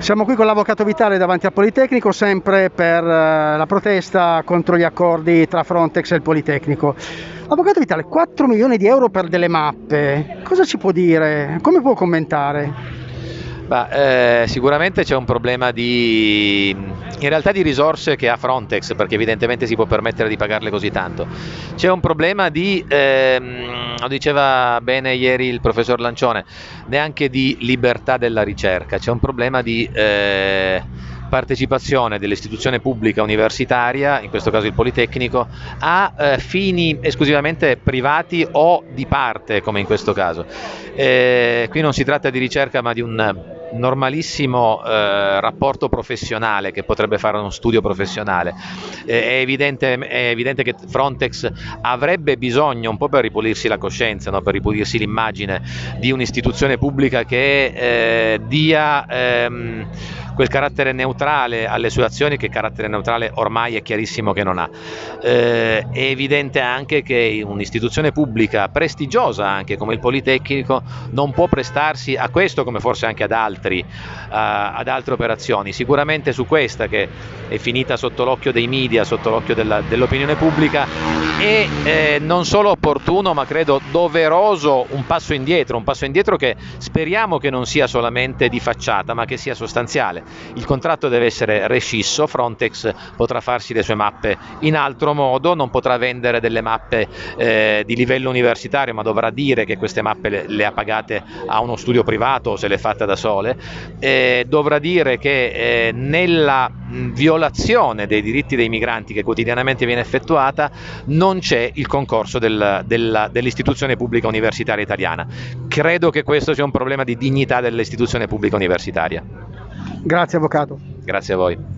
Siamo qui con l'Avvocato Vitale davanti al Politecnico, sempre per eh, la protesta contro gli accordi tra Frontex e il Politecnico. Avvocato Vitale, 4 milioni di euro per delle mappe, cosa ci può dire? Come può commentare? Bah, eh, sicuramente c'è un problema di, in realtà di risorse che ha Frontex, perché evidentemente si può permettere di pagarle così tanto. C'è un problema di, ehm, lo diceva bene ieri il professor Lancione, neanche di libertà della ricerca, c'è un problema di... Eh, partecipazione dell'istituzione pubblica universitaria, in questo caso il Politecnico, a eh, fini esclusivamente privati o di parte, come in questo caso. Eh, qui non si tratta di ricerca ma di un normalissimo eh, rapporto professionale che potrebbe fare uno studio professionale. Eh, è, evidente, è, evidente, che Frontex avrebbe bisogno, un po' per ripulirsi la coscienza, no? per ripulirsi l'immagine, di un'istituzione pubblica che eh, dia ehm, quel carattere neutrale alle sue azioni che carattere neutrale ormai è chiarissimo che non ha. Eh, è evidente anche che un'istituzione pubblica prestigiosa anche come il Politecnico non può prestarsi a questo come forse anche ad altri, uh, ad altre operazioni. Sicuramente su questa che è finita sotto l'occhio dei media, sotto l'occhio della, dell'opinione pubblica, è eh, non solo opportuno ma credo doveroso un passo indietro, un passo indietro che speriamo che non sia solamente di facciata ma che sia sostanziale il contratto deve essere rescisso, Frontex potrà farsi le sue mappe in altro modo, non potrà vendere delle mappe eh, di livello universitario, ma dovrà dire che queste mappe le, le, ha pagate a uno studio privato o se le è fatte da sole, eh, dovrà dire che eh, nella violazione dei diritti dei migranti che quotidianamente viene effettuata non c'è il concorso del, del, dell'istituzione pubblica universitaria italiana. Credo che questo sia un problema di dignità dell'istituzione pubblica universitaria. Grazie Avvocato. Grazie a voi.